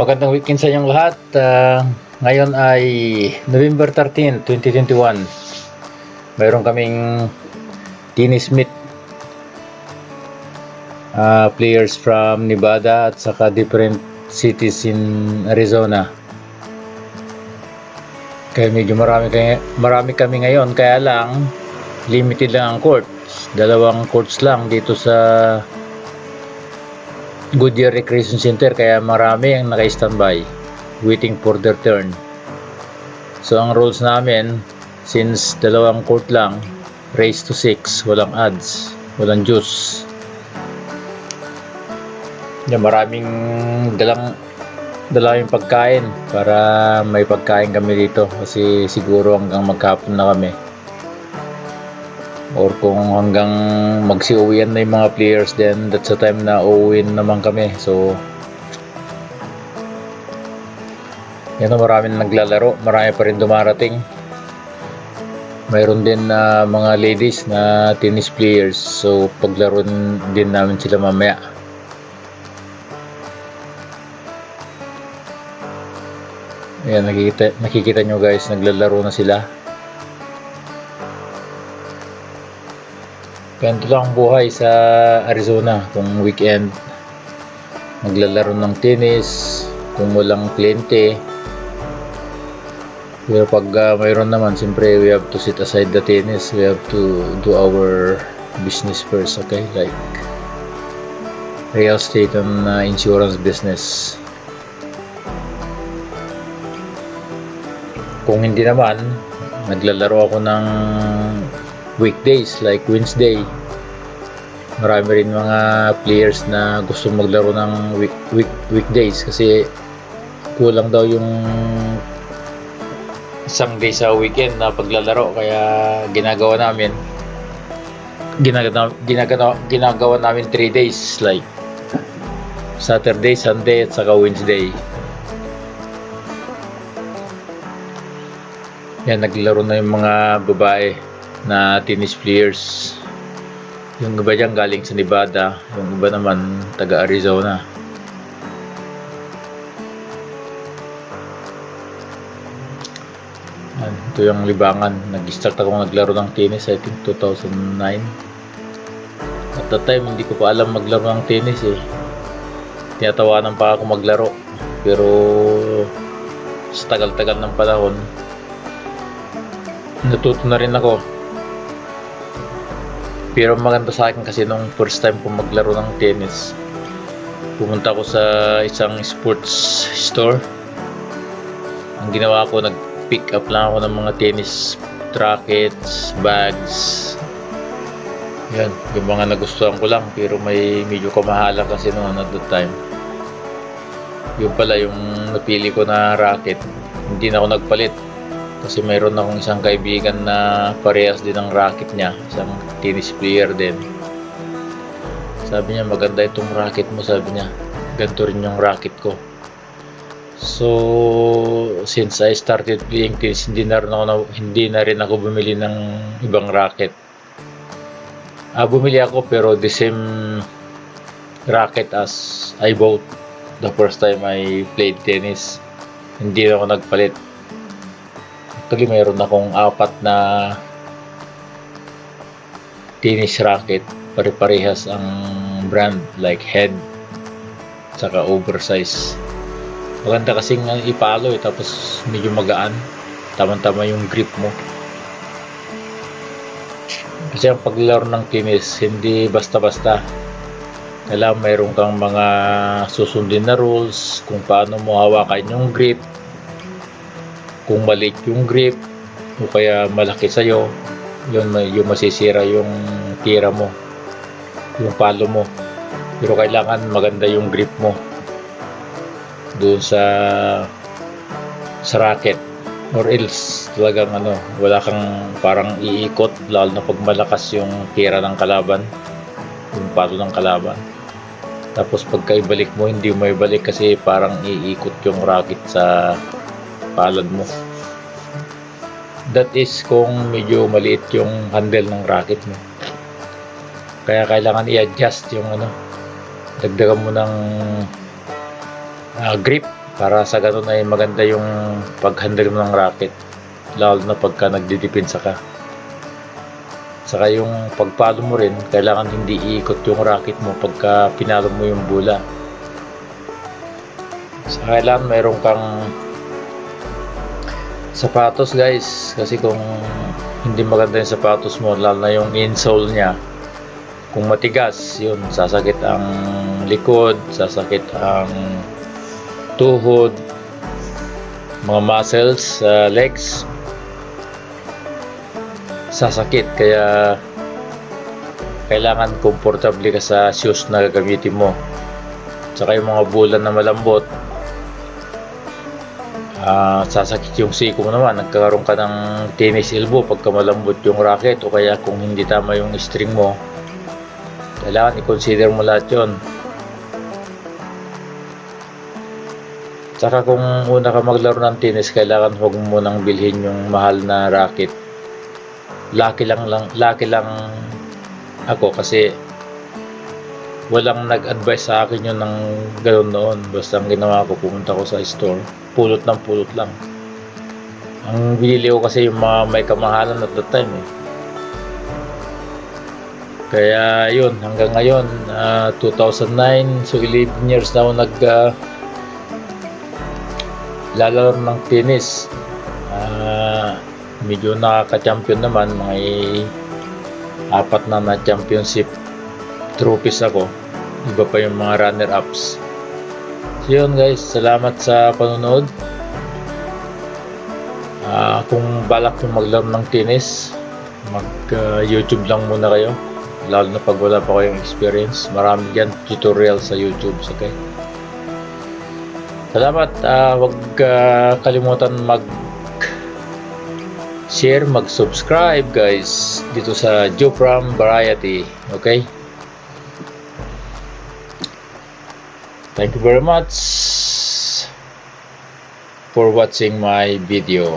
Magandang weekend sa inyong lahat. Ah, ngayon ay November 13, 2021. Mayroon kaming Dennis Smith ah, players from Nevada at saka different cities in Arizona. Kaya medyo marami, kaya, marami kami ngayon. Kaya lang, limited lang ang courts. Dalawang courts lang dito sa Goodyear Recreation Center kaya marami ang naka-standby waiting for their turn. So ang rules namin since dalawang court lang race to 6 walang ads walang juice yan, maraming dalang dalang pagkain para may pagkain kami dito kasi siguro hanggang magkapon na kami or kung hanggang magsiuwian na yung mga players then that's the time na uuwin naman kami. So yan o maraming naglalaro. Marami pa rin dumarating. Mayroon din na mga ladies na tennis players. So paglaro din namin sila mamaya. Ayan, nakikita, nakikita nyo guys, naglalaro na sila. Ganito lang ang buhay sa Arizona kung weekend. Naglalaro ng tennis, kung walang kliyente. Pero pag uh, mayroon naman, siyempre we have to set aside the tennis. We have to do our business first, okay? Like real estate and uh, insurance business. Kung hindi naman, naglalaro ako ng weekdays like Wednesday. Marami rin mga players na gusto maglaro ng week, week, weekdays kasi kulang daw yung isang day sa weekend na paglalaro. Kaya ginagawa namin ginagawa, ginagawa, ginagawa namin 3 days like Saturday, Sunday at saka Wednesday. Yan naglaro na yung mga babae na tennis players. Yung iba dyan galing sa Nevada yung iba naman taga Arizona. Yan, ito yung libangan. Nag-start ako naglaro ng tennis I think 2009 at that time hindi ko pa alam maglaro ng tennis eh. Tinatawanan pa ako maglaro. Pero sa tagal-tagal ng panahon natuto na rin ako pero maganda sa akin kasi nung first time ko maglaro ng tennis pumunta ako sa isang sports store. Ang ginawa ko nag pick up lang ako ng mga tennis rackets, bags. Yan, yung mga nagustuhan ko lang pero may medyo kamahalan kasi noon at that time. Yun pala yung napili ko na racket. Hindi na ako nagpalit kasi mayroon akong isang kaibigan na parehas din ng racket niya. Isang tennis player din. Sabi niya maganda itong racket mo sabi niya. Ganito rin yung racket ko. So since I started playing tennis hindi na rin ako, na, hindi na rin ako bumili ng ibang racket. Ah, bumili ako pero the same racket as I bought the first time I played tennis. Hindi na ako nagpalit actually mayroon akong apat na tennis racket. Pare-parehas ang brand like head saka oversize. Maganda kasing ipalo eh tapos medyo magaan. Tama-tama yung grip mo. Kasi ang paglaro ng tennis hindi basta-basta. Kailangan mayroon kang mga susundin na rules kung paano mo hawakan yung grip kung maliit yung grip o kaya malaki sa'yo yun yung masisira yung tira mo yung palo mo. Pero kailangan maganda yung grip mo doon sa sa racket or else talagang ano wala kang parang iikot lalo na pag malakas yung tira ng kalaban yung palo ng kalaban. Tapos pagka ibalik mo hindi mo ibalik kasi parang iikot yung racket sa palad mo that is kung medyo maliit yung handle ng racket mo kaya kailangan i-adjust yung ano dagdagan mo ng uh, grip Para sa ganun ay maganda yung pag-handle mo ng racket. Lalo na pagka nagdidepensa ka. Saka yung pagpalo mo rin, kailangan hindi iikot yung racket mo pagka pinalo mo yung bola. Saka kailangan mayroon kang sapatos guys. Kasi kung hindi maganda yung sapatos mo, lalo na yung insole niya, kung matigas, yun, sasakit ang likod, sasakit ang tuhod, mga muscles sa legs, sasakit. Kaya, kailangan komportable ka sa shoes na gagamitin mo. Tsaka yung mga bulan na malambot, ah sasakit yung siko mo naman. Nagkakaroon ka ng tennis elbow pagka malambot yung racket o kaya kung hindi tama yung string mo, kailangan i-consider mo lahat yun. Tsaka kung una ka maglaro ng tennis, kailangan huwag mo munang bilhin yung mahal na racket. Lucky lang lang, lucky lang ako kasi walang nag-advise sa akin yun ng gano'n noon. Basta ang ginawa ko, pumunta ko sa store, pulot ng pulot lang. Ang binili ko kasi yung mga may kamahalan at that time eh. Kaya yun, hanggang ngayon, ah, 2009, so 11 years na ako nag lalaro ng tennis. Ah, medyo nakaka-champion naman, mga apat na na championship trophies ako. Iba pa yung mga runner-ups. So yun guys, salamat sa panonood. Ah, kung balak yung maglaro ng tennis, mag-YouTube lang muna kayo. Lalo na pag wala pa kayong experience. Marami dyan tutorial sa YouTube. Okay? Salamat. Ah, huwag ah, kalimutan mag share, mag-subscribe guys dito sa Jupram Variety. Okay? Thank you very much for watching my video.